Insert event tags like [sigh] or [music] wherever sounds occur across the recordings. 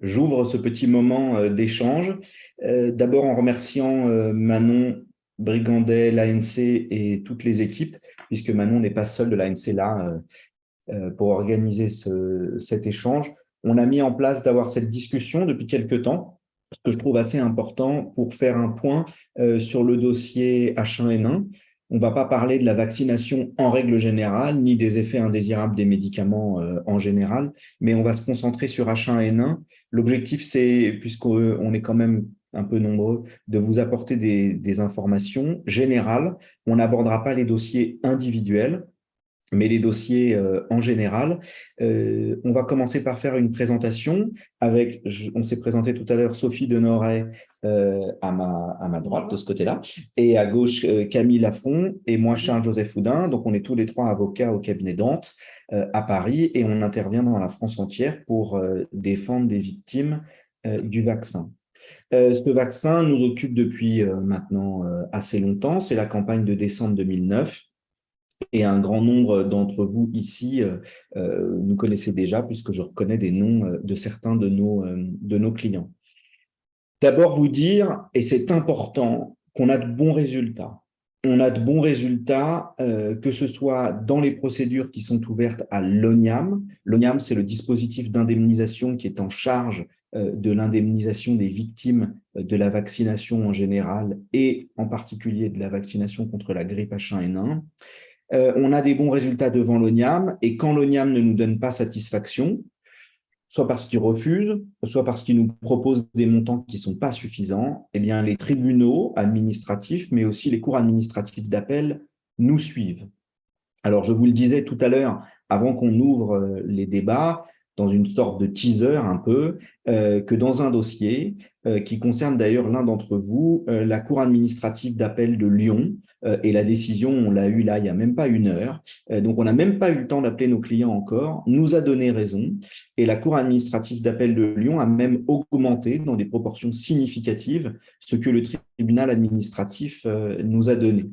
j'ouvre ce petit moment d'échange. D'abord en remerciant Manon Brigandet, l'ANC et toutes les équipes, puisque Manon n'est pas seule de l'ANC là pour organiser cet échange. On a mis en place d'avoir cette discussion depuis quelques temps, ce que je trouve assez important pour faire un point sur le dossier H1N1. On ne va pas parler de la vaccination en règle générale, ni des effets indésirables des médicaments en général, mais on va se concentrer sur H1N1. L'objectif, c'est, puisqu'on est quand même un peu nombreux, de vous apporter des, informations générales. On n'abordera pas les dossiers individuels, mais les dossiers euh, en général. Euh, on va commencer par faire une présentation avec, on s'est présenté tout à l'heure, Sophie Denoret euh, à, ma, à ma droite, de ce côté-là, et à gauche, Camille Lafont, et moi, Charles-Joseph Houdin. Donc, on est tous les trois avocats au cabinet Dante à Paris, et on intervient dans la France entière pour défendre des victimes du vaccin. Euh, ce vaccin nous occupe depuis euh, maintenant euh, assez longtemps. C'est la campagne de décembre 2009. Et un grand nombre d'entre vous ici nous connaissez déjà, puisque je reconnais des noms de certains de nos, de nos clients. D'abord vous dire, et c'est important, qu'on a de bons résultats. On a de bons résultats, que ce soit dans les procédures qui sont ouvertes à l'ONIAM. L'ONIAM, c'est le dispositif d'indemnisation qui est en charge euh, de l'indemnisation des victimes euh, de la vaccination en général et en particulier de la vaccination contre la grippe H1N1. Euh, on a des bons résultats devant l'ONIAM et quand l'ONIAM ne nous donne pas satisfaction, soit parce qu'il refuse, soit parce qu'il nous propose des montants qui ne sont pas suffisants, eh bien, les tribunaux administratifs, mais aussi les cours administratifs d'appel nous suivent. Alors, je vous le disais tout à l'heure, avant qu'on ouvre les débats, dans une sorte de teaser un peu, euh, que dans un dossier euh, qui concerne d'ailleurs l'un d'entre vous, euh, la Cour administrative d'appel de Lyon, et la décision, on l'a eu là il n'y a même pas une heure, donc on n'a même pas eu le temps d'appeler nos clients encore, nous a donné raison, et la Cour administrative d'appel de Lyon a même augmenté dans des proportions significatives ce que le tribunal administratif nous a donné.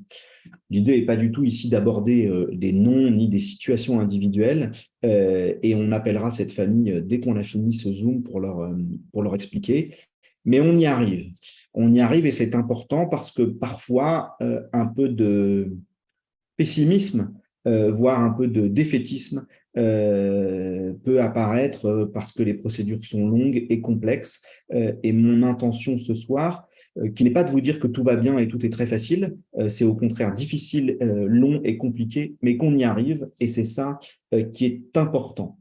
L'idée n'est pas du tout ici d'aborder euh, des noms ni des situations individuelles euh, et on appellera cette famille euh, dès qu'on a fini ce Zoom pour leur, pour leur expliquer. Mais on y arrive. On y arrive et c'est important parce que parfois, un peu de pessimisme, voire un peu de défaitisme peut apparaître parce que les procédures sont longues et complexes. et mon intention ce soir, qui n'est pas de vous dire que tout va bien et tout est très facile, euh, c'est au contraire difficile, euh, long et compliqué, mais qu'on y arrive, et c'est ça qui est important.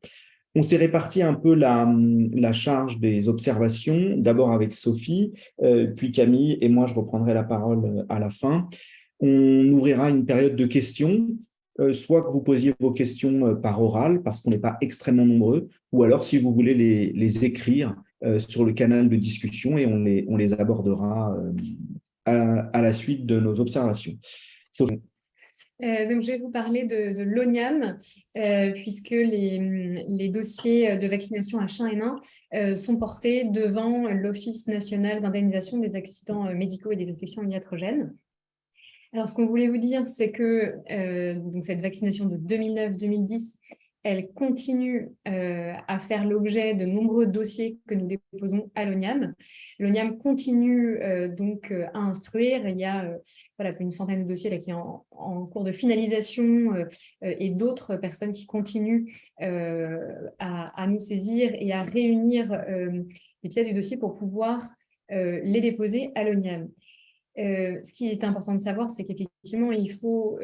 On s'est réparti un peu la, la, charge des observations, d'abord avec Sophie, puis Camille, et moi je reprendrai la parole à la fin. On ouvrira une période de questions, soit que vous posiez vos questions par oral, parce qu'on n'est pas extrêmement nombreux, ou alors si vous voulez les, écrire, euh, sur le canal de discussion et on les, abordera euh, à, la suite de nos observations. Euh, donc, je vais vous parler de, l'ONIAM, puisque les, dossiers de vaccination H1N1 sont portés devant l'Office national d'indemnisation des accidents médicaux et des infections iatrogènes. Alors, ce qu'on voulait vous dire, c'est que cette vaccination de 2009-2010 elle continue euh, à faire l'objet de nombreux dossiers que nous déposons à l'ONIAM. L'ONIAM continue euh, donc euh, à instruire. Il y a voilà, une centaine de dossiers là, qui sont en, cours de finalisation et d'autres personnes qui continuent à, nous saisir et à réunir les pièces du dossier pour pouvoir les déposer à l'ONIAM. ce qui est important de savoir, c'est qu'effectivement, il faut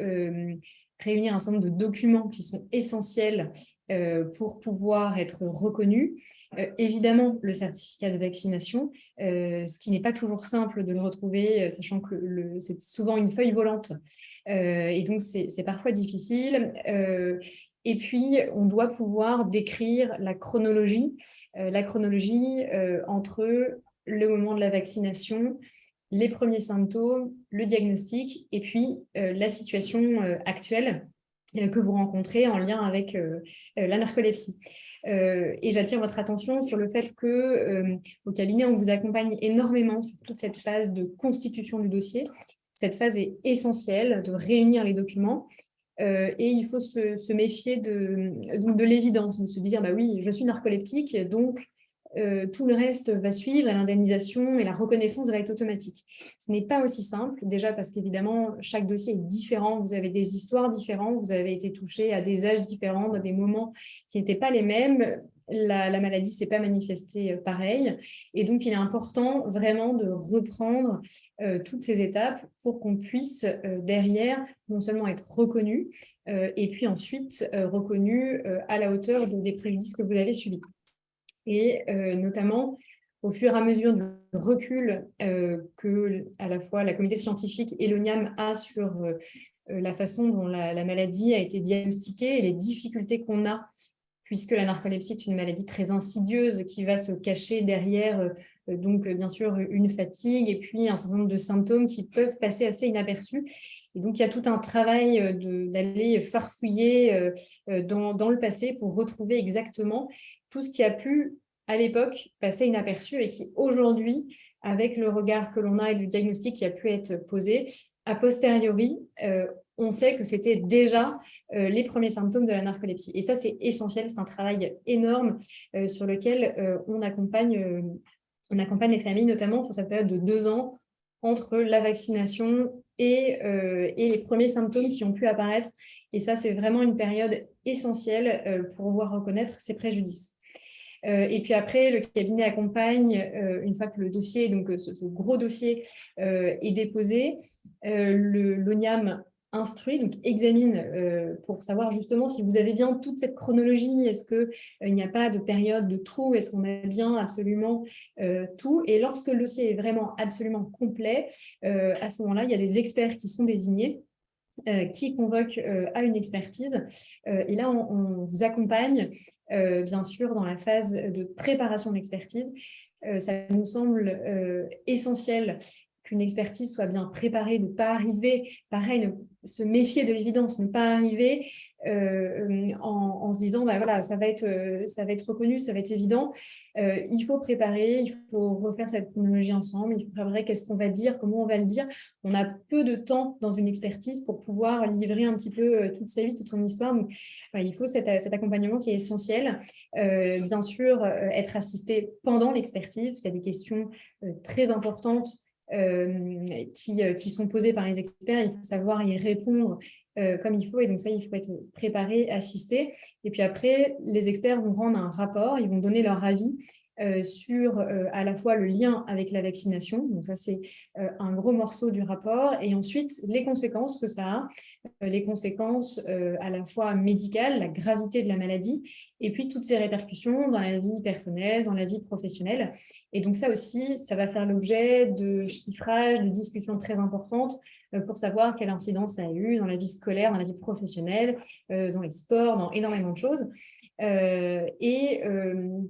réunir un certain nombre de documents qui sont essentiels euh, pour pouvoir être reconnus. Euh, évidemment, le certificat de vaccination, euh, ce qui n'est pas toujours simple de le retrouver, sachant que c'est souvent une feuille volante, et donc c'est parfois difficile. et puis, on doit pouvoir décrire la chronologie, la chronologie entre le moment de la vaccination, les premiers symptômes, le diagnostic et puis euh, la situation euh, actuelle euh, que vous rencontrez en lien avec la narcolepsie. et j'attire votre attention sur le fait que au cabinet, on vous accompagne énormément sur toute cette phase de constitution du dossier. Cette phase est essentielle de réunir les documents et il faut se, méfier de, de l'évidence, de se dire bah oui, je suis narcoleptique, donc euh, tout le reste va suivre et l'indemnisation et la reconnaissance va être automatique. Ce n'est pas aussi simple, déjà parce qu'évidemment, chaque dossier est différent, vous avez des histoires différentes, vous avez été touché à des âges différents, dans des moments qui n'étaient pas les mêmes, la, maladie ne s'est pas manifestée euh, pareil. Et donc, il est important vraiment de reprendre euh, toutes ces étapes pour qu'on puisse derrière non seulement être reconnu, et puis ensuite reconnu à la hauteur des préjudices que vous avez subis et euh, notamment au fur et à mesure du recul euh, que à la fois la communauté scientifique et l'ONIAM a sur euh, la façon dont la, maladie a été diagnostiquée et les difficultés qu'on a, puisque la narcolepsie est une maladie très insidieuse qui va se cacher derrière, donc bien sûr, une fatigue et puis un certain nombre de symptômes qui peuvent passer assez inaperçus. Et donc, il y a tout un travail d'aller farfouiller dans, dans, le passé pour retrouver exactement tout ce qui a pu, à l'époque, passer inaperçu et qui, aujourd'hui, avec le regard que l'on a et le diagnostic qui a pu être posé, a posteriori, euh, on sait que c'était déjà euh, les premiers symptômes de la narcolepsie. Et ça, c'est essentiel, c'est un travail énorme euh, sur lequel on, accompagne, les familles, notamment sur cette période de deux ans entre la vaccination et, et, les premiers symptômes qui ont pu apparaître. Et ça, c'est vraiment une période essentielle pour pouvoir reconnaître ces préjudices. Euh, et puis après, le cabinet accompagne, euh, une fois que le dossier, donc euh, ce, gros dossier est déposé, l'ONIAM instruit, donc examine pour savoir justement si vous avez bien toute cette chronologie, est-ce qu'il n'y a pas de période de trou, est-ce qu'on a bien absolument tout? Et lorsque le dossier est vraiment absolument complet, à ce moment-là, il y a des experts qui sont désignés qui convoquent à une expertise. et là, on vous accompagne euh, bien sûr, dans la phase de préparation de l'expertise. Euh, ça nous semble euh, essentiel qu'une expertise soit bien préparée, ne pas arriver, pareil, se méfier de l'évidence, ne pas arriver euh, en, se disant bah, voilà, ça, va être, euh, ça va être reconnu, ça va être évident. Euh, il faut préparer, il faut refaire cette chronologie ensemble, il faut préparer qu'est-ce qu'on va dire, comment on va le dire. On a peu de temps dans une expertise pour pouvoir livrer un petit peu toute sa vie, toute son histoire. Donc, il faut cet, accompagnement qui est essentiel. bien sûr, être assisté pendant l'expertise, parce qu'il y a des questions très importantes qui, sont posées par les experts, il faut savoir y répondre euh, comme il faut. Et donc ça, il faut être préparé, assisté. Et puis après, les experts vont rendre un rapport, ils vont donner leur avis euh, sur euh, à la fois le lien avec la vaccination, donc ça c'est un gros morceau du rapport, et ensuite les conséquences que ça a, les conséquences à la fois médicales, la gravité de la maladie, et puis toutes ces répercussions dans la vie personnelle, dans la vie professionnelle. Et donc ça aussi, ça va faire l'objet de chiffrages, de discussions très importantes euh, pour savoir quelle incidence ça a eu dans la vie scolaire, dans la vie professionnelle, euh, dans les sports, dans énormément de choses. Euh, et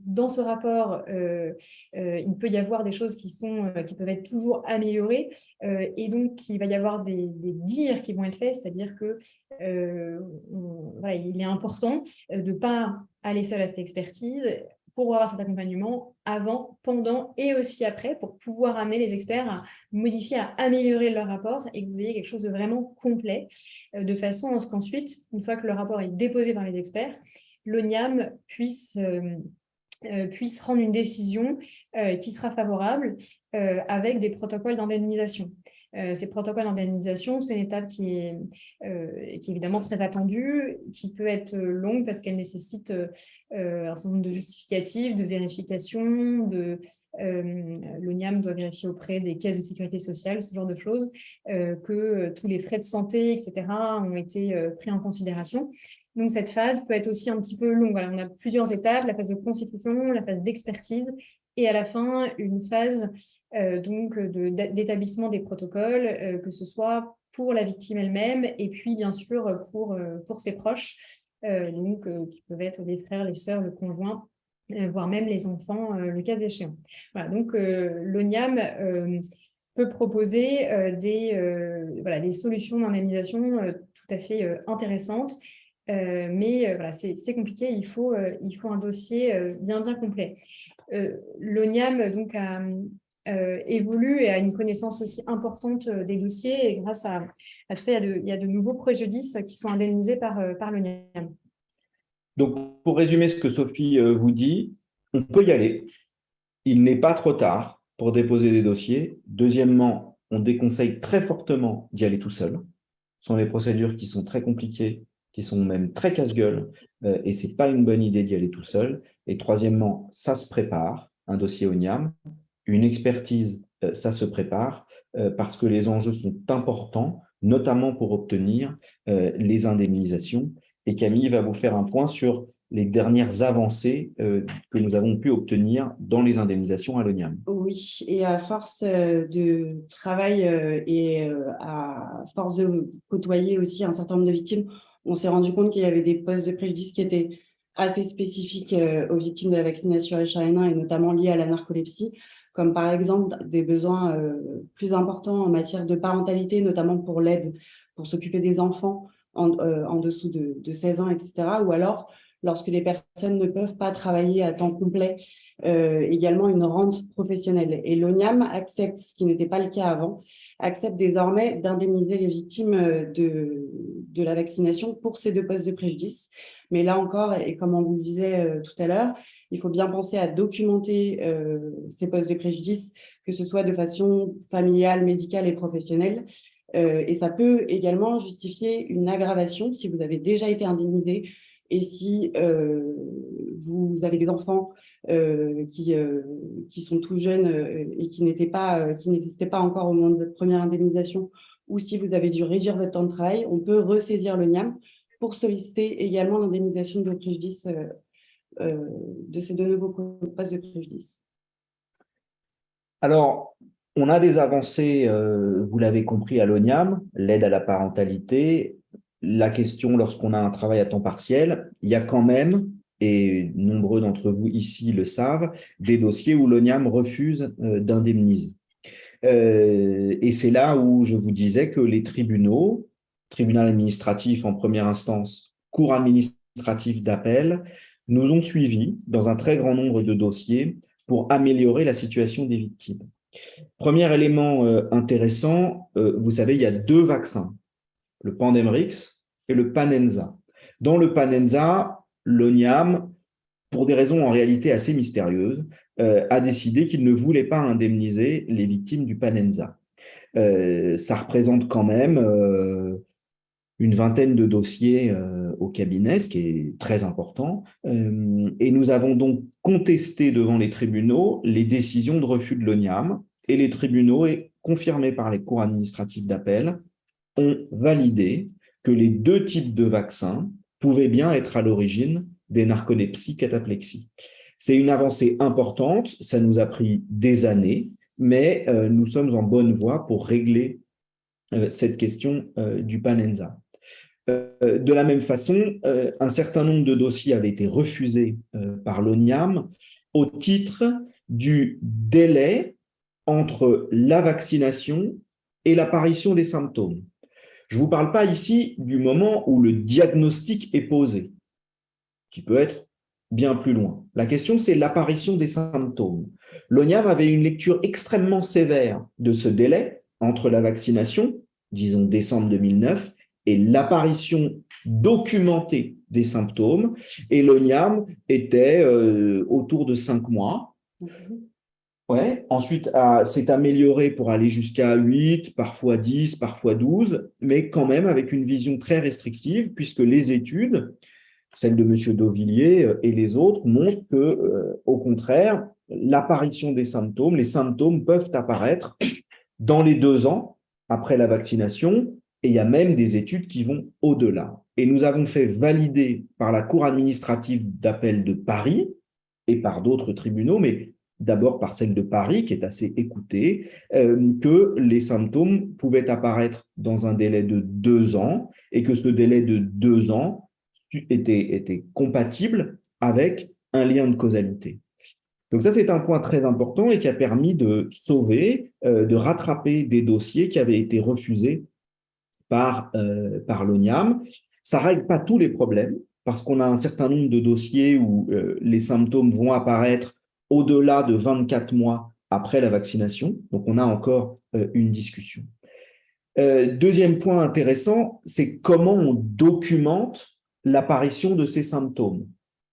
dans ce rapport, il peut y avoir des choses qui, sont, qui peuvent être toujours améliorées et donc il va y avoir des, dires qui vont être faits, c'est-à-dire que il est important de ne pas aller seul à cette expertise pour avoir cet accompagnement avant, pendant et aussi après pour pouvoir amener les experts à modifier, à améliorer leur rapport et que vous ayez quelque chose de vraiment complet euh, de façon à ce qu'ensuite, une fois que le rapport est déposé par les experts, l'ONIAM puisse, euh, euh, puisse rendre une décision qui sera favorable avec des protocoles d'indemnisation. Euh, ces protocoles d'indemnisation, c'est une étape qui est, euh, qui est, évidemment très attendue, qui peut être longue parce qu'elle nécessite euh, un certain nombre de justificatifs, de vérifications, de, l'ONIAM doit vérifier auprès des caisses de sécurité sociale, ce genre de choses, que tous les frais de santé, etc., ont été pris en considération. Donc, cette phase peut être aussi un petit peu longue. on a plusieurs étapes, la phase de constitution, la phase d'expertise et à la fin, une phase euh, donc d'établissement des protocoles, euh, que ce soit pour la victime elle-même et puis bien sûr pour, euh, pour ses proches, donc, qui peuvent être les frères, les sœurs, le conjoint, voire même les enfants, le cas échéant. Voilà, donc l'ONIAM peut proposer des, voilà, des solutions d'indemnisation tout à fait intéressantes, mais voilà, c'est compliqué, il faut, il faut un dossier bien, bien complet. Euh, l'ONIAM donc, a euh, évolue et a une connaissance aussi importante euh, des dossiers. Et grâce à, à tout fait, il y, a de, nouveaux préjudices qui sont indemnisés par, par l'ONIAM. Donc, pour résumer ce que Sophie vous dit, on peut y aller. il n'est pas trop tard pour déposer des dossiers. Deuxièmement, on déconseille très fortement d'y aller tout seul. Ce sont des procédures qui sont très compliquées, qui sont même très casse-gueule, euh, et ce n'est pas une bonne idée d'y aller tout seul. Et troisièmement, ça se prépare, un dossier au NIAM. Une expertise, euh, ça se prépare, euh, parce que les enjeux sont importants, notamment pour obtenir les indemnisations. Et Camille va vous faire un point sur les dernières avancées que nous avons pu obtenir dans les indemnisations à l'ONIAM. Oui, et à force de travail et à force de côtoyer aussi un certain nombre de victimes, on s'est rendu compte qu'il y avait des postes de préjudice qui étaient assez spécifiques aux victimes de la vaccination H1N1 et notamment liés à la narcolepsie, comme par exemple des besoins plus importants en matière de parentalité, notamment pour l'aide pour s'occuper des enfants en, en dessous de, de 16 ans, etc. Ou alors lorsque les personnes ne peuvent pas travailler à temps complet, euh, également une rente professionnelle. Et l'ONIAM accepte, ce qui n'était pas le cas avant, accepte désormais d'indemniser les victimes euh, de, la vaccination pour ces deux postes de préjudice. Mais là encore, et comme on vous le disait euh, tout à l'heure, il faut bien penser à documenter ces postes de préjudice, que ce soit de façon familiale, médicale et professionnelle. et ça peut également justifier une aggravation si vous avez déjà été indemnisé et si euh, vous avez des enfants euh, qui, euh, qui sont tout jeunes et qui n'étaient pas, qui n'existaient pas encore au moment de votre première indemnisation, ou si vous avez dû réduire votre temps de travail, on peut ressaisir le NIAM pour solliciter également l'indemnisation de vos de ces deux nouveaux postes de préjudice. Alors, on a des avancées, vous l'avez compris, à l'ONIAM, l'aide à la parentalité, la question lorsqu'on a un travail à temps partiel, il y a quand même, et nombreux d'entre vous ici le savent, des dossiers où l'ONIAM refuse euh, d'indemniser. Euh, et c'est là où je vous disais que les tribunaux, tribunal administratif en première instance, cour administratif d'appel, nous ont suivis dans un très grand nombre de dossiers pour améliorer la situation des victimes. Premier élément euh, intéressant, vous savez, il y a deux vaccins le Pandemrix et le Panenza. Dans le Panenza, l'ONIAM, pour des raisons en réalité assez mystérieuses, euh, a décidé qu'il ne voulait pas indemniser les victimes du Panenza. Euh, ça représente quand même euh, une vingtaine de dossiers au cabinet, ce qui est très important. et nous avons donc contesté devant les tribunaux les décisions de refus de l'ONIAM, et les tribunaux, confirmés par les cours administratifs d'appel, ont validé que les deux types de vaccins pouvaient bien être à l'origine des narcolepsies cataplexie. C'est une avancée importante, ça nous a pris des années, mais euh, nous sommes en bonne voie pour régler euh, cette question euh, du Panenza. de la même façon, un certain nombre de dossiers avaient été refusés par l'ONIAM au titre du délai entre la vaccination et l'apparition des symptômes. Je ne vous parle pas ici du moment où le diagnostic est posé, qui peut être bien plus loin. La question, c'est l'apparition des symptômes. L'ONIAM avait une lecture extrêmement sévère de ce délai entre la vaccination, disons décembre 2009, et l'apparition documentée des symptômes, et l'ONIAM était euh, autour de cinq mois. Ouais. Ensuite, c'est amélioré pour aller jusqu'à 8, parfois 10, parfois 12, mais quand même avec une vision très restrictive, puisque les études, celles de M. Dauvillier euh, et les autres, montrent que, euh, au contraire, l'apparition des symptômes, les symptômes peuvent apparaître dans les deux ans après la vaccination, et il y a même des études qui vont au-delà. Et nous avons fait valider par la Cour administrative d'appel de Paris et par d'autres tribunaux, mais d'abord par celle de Paris, qui est assez écoutée, euh, que les symptômes pouvaient apparaître dans un délai de deux ans et que ce délai de deux ans était, était compatible avec un lien de causalité. Donc ça, c'est un point très important et qui a permis de sauver, euh, de rattraper des dossiers qui avaient été refusés par, euh, par l'ONIAM. Ça ne règle pas tous les problèmes, parce qu'on a un certain nombre de dossiers où les symptômes vont apparaître au-delà de 24 mois après la vaccination. Donc, on a encore euh, une discussion. Euh, deuxième point intéressant, c'est comment on documente l'apparition de ces symptômes.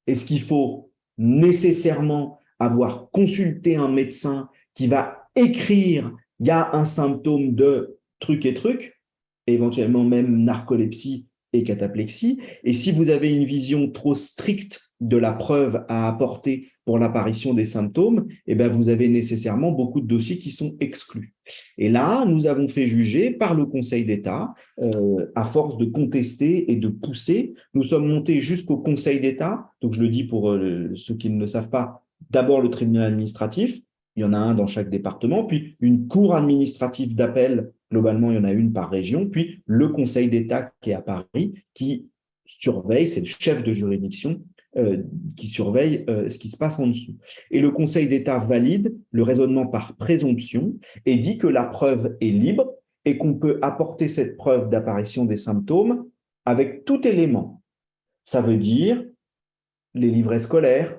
Est-ce qu'il faut nécessairement avoir consulté un médecin qui va écrire « il y a un symptôme de truc et truc », éventuellement même narcolepsie et cataplexie. Et si vous avez une vision trop stricte de la preuve à apporter pour l'apparition des symptômes, eh bien, vous avez nécessairement beaucoup de dossiers qui sont exclus. Et là, nous avons fait juger par le Conseil d'État, euh, à force de contester et de pousser, nous sommes montés jusqu'au Conseil d'État, donc je le dis pour euh, ceux qui ne le savent pas, d'abord le tribunal administratif, il y en a un dans chaque département, puis une cour administrative d'appel, globalement il y en a une par région, puis le Conseil d'État qui est à Paris, qui surveille, c'est le chef de juridiction qui surveille euh, ce qui se passe en dessous. Et le Conseil d'État valide le raisonnement par présomption et dit que la preuve est libre et qu'on peut apporter cette preuve d'apparition des symptômes avec tout élément. Ça veut dire les livrets scolaires,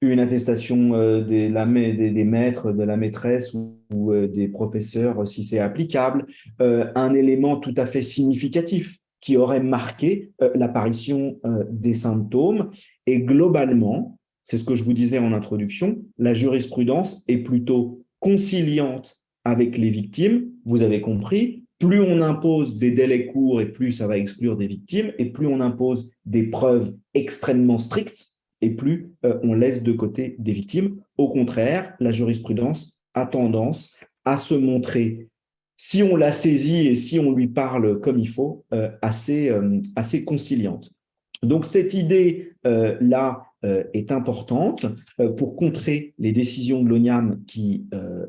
une attestation euh, des, des, maîtres, de la maîtresse ou, des professeurs si c'est applicable, un élément tout à fait significatif qui aurait marqué euh, l'apparition euh, des symptômes. Et globalement, c'est ce que je vous disais en introduction, la jurisprudence est plutôt conciliante avec les victimes. Vous avez compris, plus on impose des délais courts et plus ça va exclure des victimes, et plus on impose des preuves extrêmement strictes, et plus euh, on laisse de côté des victimes. Au contraire, la jurisprudence a tendance à se montrer si on la saisit et si on lui parle comme il faut, euh, assez, euh, assez conciliante. Donc cette idée-là euh, est importante pour contrer les décisions de l'ONIAM qui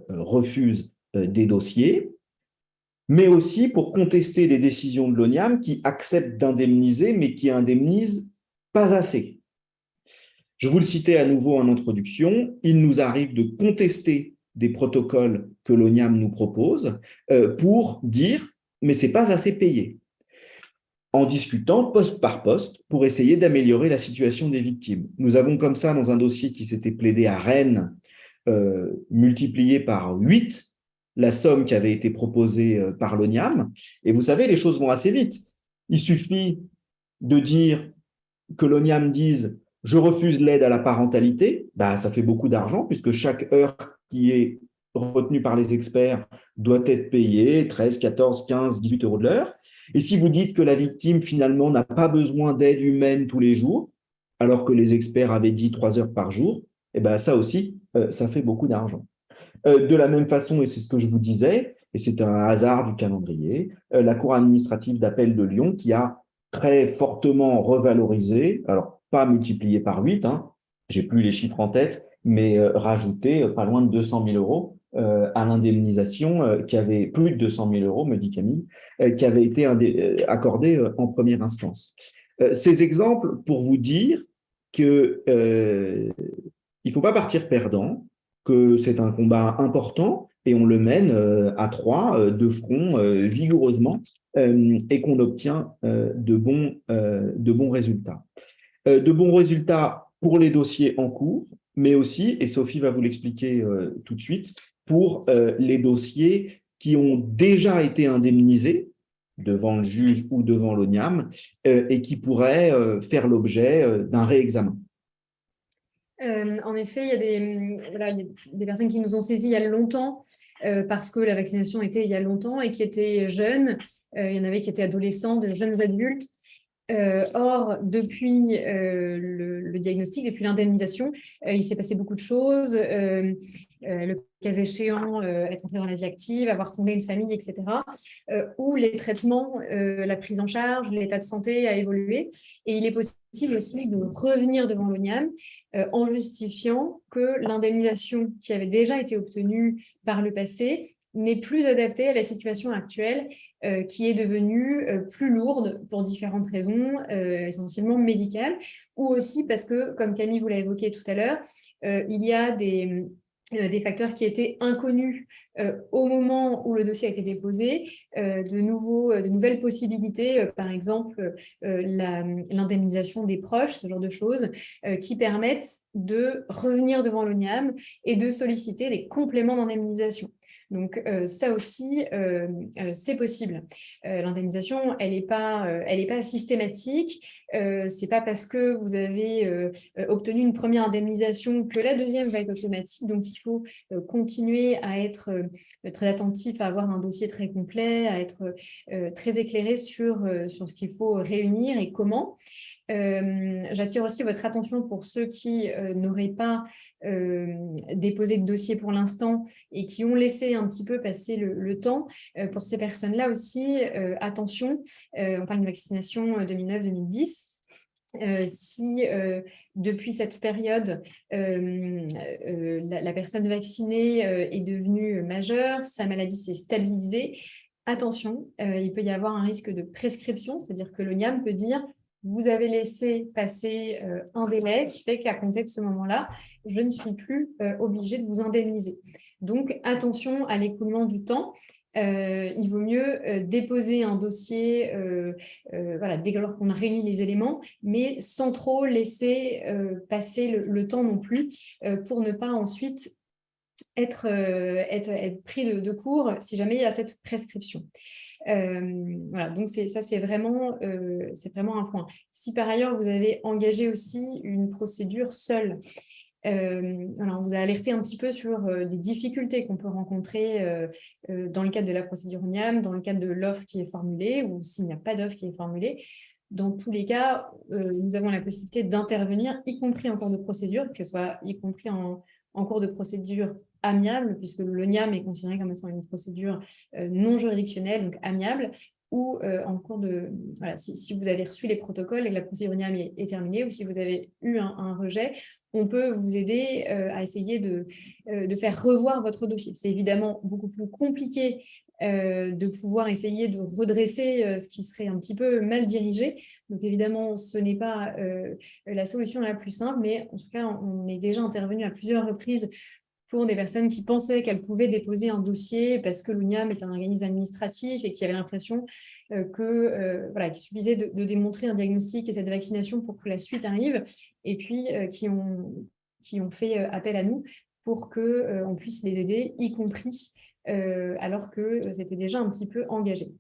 refusent des dossiers, mais aussi pour contester les décisions de l'ONIAM qui acceptent d'indemniser, mais qui indemnisent pas assez. Je vous le citais à nouveau en introduction, il nous arrive de contester des protocoles que l'ONIAM nous propose euh, pour dire « mais c'est pas assez payé » en discutant poste par poste pour essayer d'améliorer la situation des victimes. Nous avons comme ça, dans un dossier qui s'était plaidé à Rennes, euh, multiplié par 8 la somme qui avait été proposée euh, par l'ONIAM. Et vous savez, les choses vont assez vite. Il suffit de dire que l'ONIAM dise « je refuse l'aide à la parentalité bah, ça fait beaucoup d'argent puisque chaque heure qui est retenu par les experts doit être payé 13, 14, 15, 18 euros de l'heure. Et si vous dites que la victime, finalement, n'a pas besoin d'aide humaine tous les jours, alors que les experts avaient dit 3 heures par jour, eh ben ça aussi, euh, ça fait beaucoup d'argent. Euh, de la même façon, et c'est ce que je vous disais, et c'est un hasard du calendrier, euh, la Cour administrative d'appel de Lyon qui a très fortement revalorisé, alors pas multiplié par 8, hein, j'ai plus les chiffres en tête, mais euh, rajouter euh, pas loin de 200 000 euros euh, à l'indemnisation qui avait plus de 200 000 euros, me dit Camille, qui avait été accordée en première instance. Ces exemples pour vous dire que il ne faut pas partir perdant, que c'est un combat important et on le mène à trois, de front, vigoureusement, et qu'on obtient de, bons, de bons résultats. De bons résultats pour les dossiers en cours, mais aussi, et Sophie va vous l'expliquer euh, tout de suite, pour euh, les dossiers qui ont déjà été indemnisés devant le juge ou devant l'ONIAM euh, et qui pourraient faire l'objet d'un réexamen. en effet, il y, a des, des, personnes qui nous ont saisis il y a longtemps parce que la vaccination était il y a longtemps et qui étaient jeunes. il y en avait qui étaient adolescents, de jeunes adultes euh, or, depuis euh, le, diagnostic, depuis l'indemnisation, euh, il s'est passé beaucoup de choses. le cas échéant, être entré dans la vie active, avoir fondé une famille, etc. où les traitements, la prise en charge, l'état de santé a évolué. Et il est possible aussi de revenir devant l'ONIAM en justifiant que l'indemnisation qui avait déjà été obtenue par le passé n'est plus adaptée à la situation actuelle euh, qui est devenue euh, plus lourde pour différentes raisons, euh, essentiellement médicales, ou aussi parce que, comme Camille vous l'a évoqué tout à l'heure, il y a des, facteurs qui étaient inconnus au moment où le dossier a été déposé, de, de nouvelles possibilités, par exemple l'indemnisation des proches, ce genre de choses, qui permettent de revenir devant l'ONIAM et de solliciter des compléments d'indemnisation. Donc, ça aussi, c'est possible. L'indemnisation, elle n'est pas, pas systématique. Ce n'est pas parce que vous avez obtenu une première indemnisation que la deuxième va être automatique. Donc, il faut continuer à être très attentif, à avoir un dossier très complet, à être très éclairé sur, sur ce qu'il faut réunir et comment. J'attire aussi votre attention pour ceux qui n'auraient pas déposé de dossier pour l'instant et qui ont laissé un petit peu passer le, temps. pour ces personnes-là aussi, attention, on parle de vaccination 2009-2010. si depuis cette période, la, personne vaccinée est devenue majeure, sa maladie s'est stabilisée, attention, il peut y avoir un risque de prescription, c'est-à-dire que l'ONIAM peut dire vous avez laissé passer euh, un délai qui fait qu'à compter de ce moment-là, je ne suis plus euh, obligée de vous indemniser. Donc, attention à l'écoulement du temps. Euh, il vaut mieux déposer un dossier voilà, dès lors qu'on a réuni les éléments, mais sans trop laisser passer le, temps non plus pour ne pas ensuite être, pris de, de court si jamais il y a cette prescription. Euh, voilà, donc ça, c'est vraiment, euh, un point. Si par ailleurs, vous avez engagé aussi une procédure seule, euh, on vous a alerté un petit peu sur des difficultés qu'on peut rencontrer dans le cadre de la procédure NIAM, dans le cadre de l'offre qui est formulée ou s'il n'y a pas d'offre qui est formulée. Dans tous les cas, nous avons la possibilité d'intervenir, y compris en cours de procédure, que ce soit y compris en cours de procédure amiable, puisque le NIAM est considéré comme étant une procédure euh, non juridictionnelle, donc amiable, ou euh, en cours de... Si, vous avez reçu les protocoles et que la procédure NIAM est, terminée, ou si vous avez eu un, rejet, on peut vous aider euh, à essayer de, de, faire revoir votre dossier. C'est évidemment beaucoup plus compliqué de pouvoir essayer de redresser ce qui serait un petit peu mal dirigé. Donc évidemment, ce n'est pas la solution la plus simple, mais en tout cas, on est déjà intervenu à plusieurs reprises pour des personnes qui pensaient qu'elles pouvaient déposer un dossier parce que l'UNIAM est un organisme administratif et qui avaient l'impression euh, euh, voilà, qu'il suffisait de, démontrer un diagnostic et cette vaccination pour que la suite arrive, et puis euh, qui, ont, qui ont fait appel à nous pour qu'on puisse les aider, y compris alors que c'était déjà un petit peu engagé.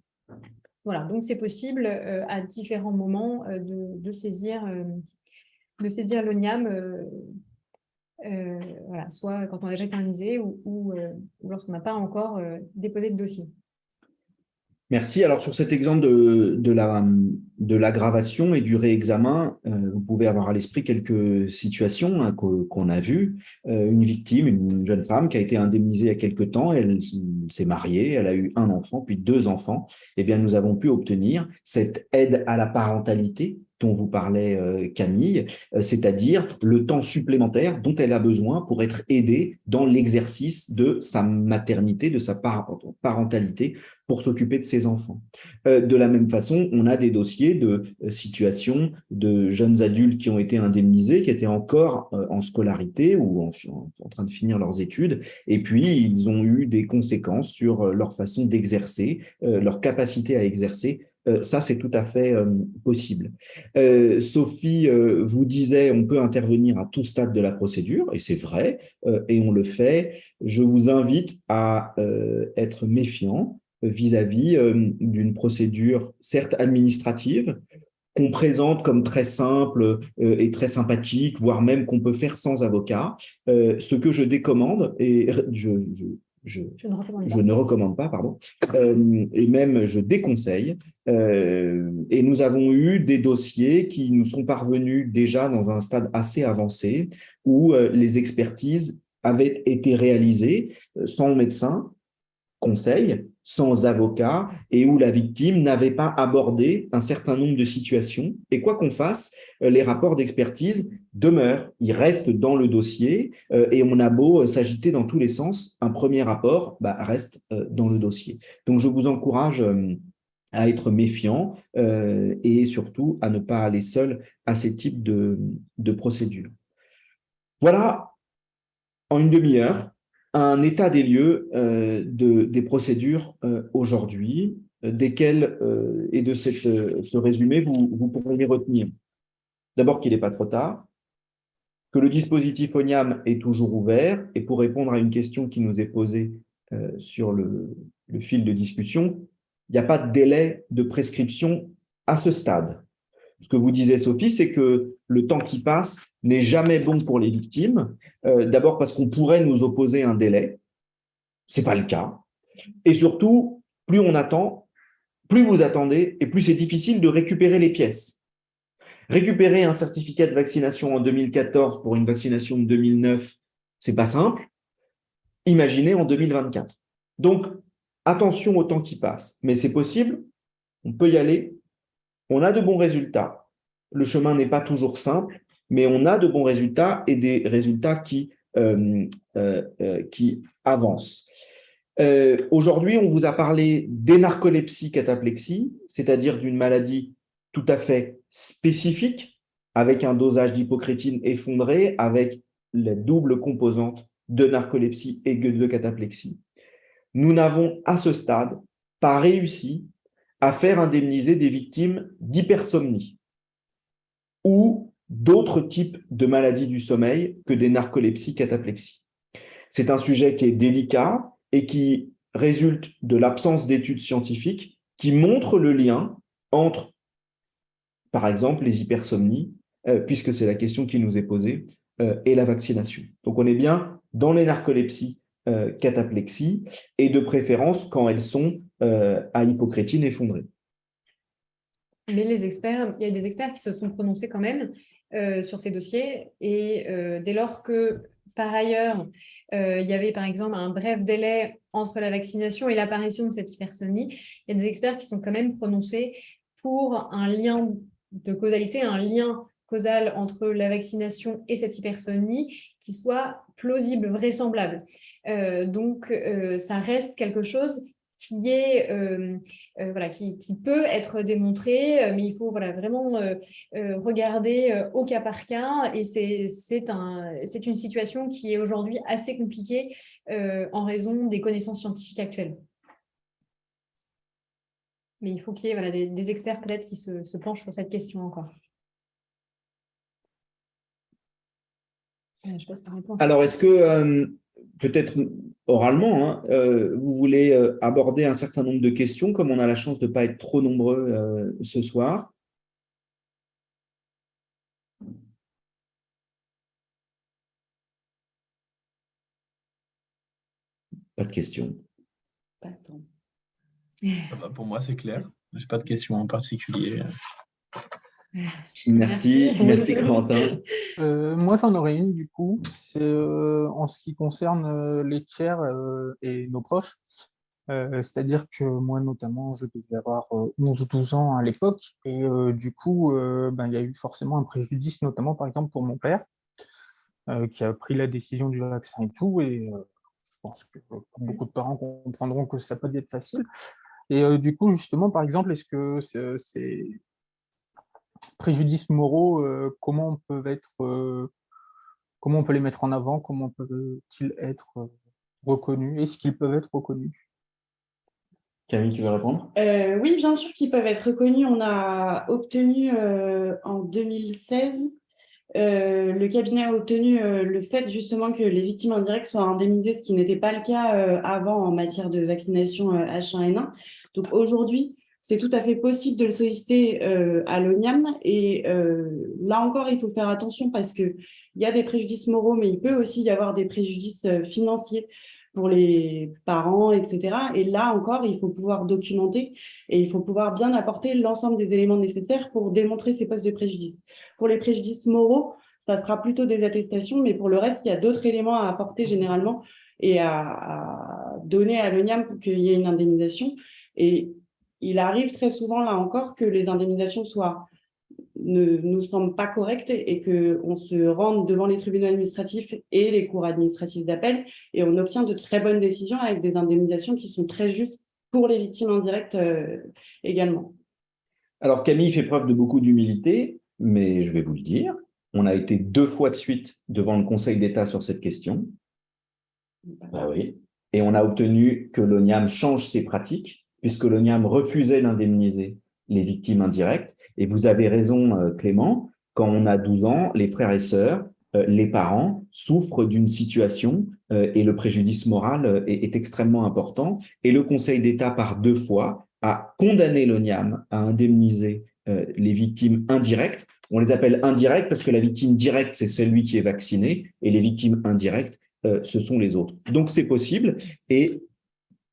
Voilà, donc c'est possible à différents moments de, saisir, de saisir l'ONIAM euh, voilà, soit quand on a déjà été ou, euh, ou lorsqu'on n'a pas encore euh, déposé de dossier. Merci. Alors, sur cet exemple de, de l'aggravation et du réexamen, vous pouvez avoir à l'esprit quelques situations hein, qu'on a vues. une victime, une jeune femme qui a été indemnisée il y a quelque temps, elle s'est mariée, elle a eu un enfant, puis deux enfants. Eh bien, nous avons pu obtenir cette aide à la parentalité dont vous parlait euh, Camille, euh, c'est-à-dire le temps supplémentaire dont elle a besoin pour être aidée dans l'exercice de sa maternité, de sa parentalité, pour s'occuper de ses enfants. Euh, de la même façon, on a des dossiers de situations de jeunes adultes qui ont été indemnisés, qui étaient encore en scolarité ou en, en, train de finir leurs études, et puis ils ont eu des conséquences sur leur façon d'exercer, leur capacité à exercer ça, c'est tout à fait euh, possible. Euh, Sophie vous disait, on peut intervenir à tout stade de la procédure, et c'est vrai, et on le fait. Je vous invite à être méfiant vis-à-vis d'une procédure, certes administrative, qu'on présente comme très simple et très sympathique, voire même qu'on peut faire sans avocat. ce que je décommande, et je, ne, recommande pas, pardon, euh, et même je déconseille. Euh, et nous avons eu des dossiers qui nous sont parvenus déjà dans un stade assez avancé où euh, les expertises avaient été réalisées sans médecin, conseil, sans avocat et où la victime n'avait pas abordé un certain nombre de situations. Et quoi qu'on fasse, euh, les rapports d'expertise demeurent, ils restent dans le dossier euh, et on a beau euh, s'agiter dans tous les sens, un premier rapport bah, reste dans le dossier. Donc, je vous encourage à être méfiant et surtout à ne pas aller seul à ces types de, de procédures. Voilà, en une demi-heure, un état des lieux euh, de, des procédures euh, aujourd'hui, euh, desquelles, et de ce résumé, vous, vous pourrez les retenir. D'abord qu'il n'est pas trop tard, que le dispositif ONIAM est toujours ouvert, et pour répondre à une question qui nous est posée, sur le, le fil de discussion, il n'y a pas de délai de prescription à ce stade. Ce que vous disiez, Sophie, c'est que le temps qui passe n'est jamais bon pour les victimes. Euh, d'abord parce qu'on pourrait nous opposer un délai. Ce n'est pas le cas. Et surtout, plus on attend, plus vous attendez, et plus c'est difficile de récupérer les pièces. Récupérer un certificat de vaccination en 2014 pour une vaccination de 2009, c'est pas simple. Imaginez en 2024. Donc, attention au temps qui passe. Mais c'est possible, on peut y aller, on a de bons résultats. Le chemin n'est pas toujours simple, mais on a de bons résultats et des résultats qui, euh, euh, euh, avancent. Aujourd'hui, on vous a parlé d'énarcolepsie cataplexie, c'est-à-dire d'une maladie tout à fait spécifique, avec un dosage d'hypocrétine effondré, avec la double composante de narcolepsie et de cataplexie. Nous n'avons à ce stade pas réussi à faire indemniser des victimes d'hypersomnie ou d'autres types de maladies du sommeil que des narcolepsies cataplexies. C'est un sujet qui est délicat et qui résulte de l'absence d'études scientifiques qui montrent le lien entre, par exemple, les hypersomnies, euh, puisque c'est la question qui nous est posée, euh, et la vaccination. Donc on est bien dans les narcolepsies euh, cataplexie, et de préférence quand elles sont euh, à hypocrétine effondrée. Mais les experts, il y a des experts qui se sont prononcés quand même euh, sur ces dossiers, et dès lors que, par ailleurs, il y avait par exemple un bref délai entre la vaccination et l'apparition de cette hypersonie, il y a des experts qui sont quand même prononcés pour un lien de causalité, un lien causal entre la vaccination et cette hypersonie qui soit plausible, vraisemblable. Euh, donc, euh, ça reste quelque chose qui est euh, voilà qui, peut être démontré mais il faut voilà vraiment regarder au cas par cas. Et c'est un une situation qui est aujourd'hui assez compliquée en raison des connaissances scientifiques actuelles. Mais il faut qu'il y ait voilà, des, experts peut-être qui se penchent sur cette question encore Alors, est-ce que peut-être oralement, hein, euh, vous voulez euh, aborder un certain nombre de questions, comme on a la chance de ne pas être trop nombreux euh, ce soir? Pas de questions. Pas ah bah, pour moi, c'est clair. Je n'ai pas de questions en particulier. Merci, merci, Quentin. [laughs] Euh, moi, j'en aurais une du coup. C'est euh, en ce qui concerne euh, les tiers et nos proches. C'est-à-dire que moi, notamment, je devais avoir 11 ou 12 ans à l'époque. Et du coup, ben, il y a eu forcément un préjudice, notamment par exemple pour mon père, qui a pris la décision du vaccin et tout. Et je pense que beaucoup de parents comprendront que ça peut être facile. Et du coup, justement, par exemple, est-ce que c'est préjudices moraux, euh, comment peuvent être, euh, comment on peut les mettre en avant, comment peuvent-ils être euh, reconnus, est-ce qu'ils peuvent être reconnus? Camille, tu veux répondre? Oui, bien sûr qu'ils peuvent être reconnus. On a obtenu en 2016 le cabinet a obtenu le fait justement que les victimes indirectes soient indemnisées, ce qui n'était pas le cas avant en matière de vaccination H1N1. Donc aujourd'hui, c'est tout à fait possible de le solliciter euh, à l'ONIAM. Et euh, là encore, il faut faire attention parce qu'il y a des préjudices moraux, mais il peut aussi y avoir des préjudices euh, financiers pour les parents, etc. Et là encore, il faut pouvoir documenter et il faut pouvoir bien apporter l'ensemble des éléments nécessaires pour démontrer ces postes de préjudice. Pour les préjudices moraux, ça sera plutôt des attestations, mais pour le reste, il y a d'autres éléments à apporter généralement et à, à donner à l'ONIAM pour qu'il y ait une indemnisation. Et il arrive très souvent, là encore, que les indemnisations soient, ne nous semblent pas correctes et qu'on se rende devant les tribunaux administratifs et les cours administratifs d'appel et on obtient de très bonnes décisions avec des indemnisations qui sont très justes pour les victimes indirectes euh, également. Alors Camille fait preuve de beaucoup d'humilité, mais je vais vous le dire, on a été deux fois de suite devant le Conseil d'État sur cette question. Ah oui. Et on a obtenu que l'ONIAM change ses pratiques puisque l'ONIAM refusait d'indemniser les victimes indirectes. Et vous avez raison, euh, Clément, quand on a 12 ans, les frères et sœurs les parents souffrent d'une situation et le préjudice moral est, extrêmement important. Et le Conseil d'État, par deux fois, a condamné l'ONIAM à indemniser les victimes indirectes. On les appelle indirectes parce que la victime directe, c'est celui qui est vacciné, et les victimes indirectes, ce sont les autres. Donc, c'est possible. Et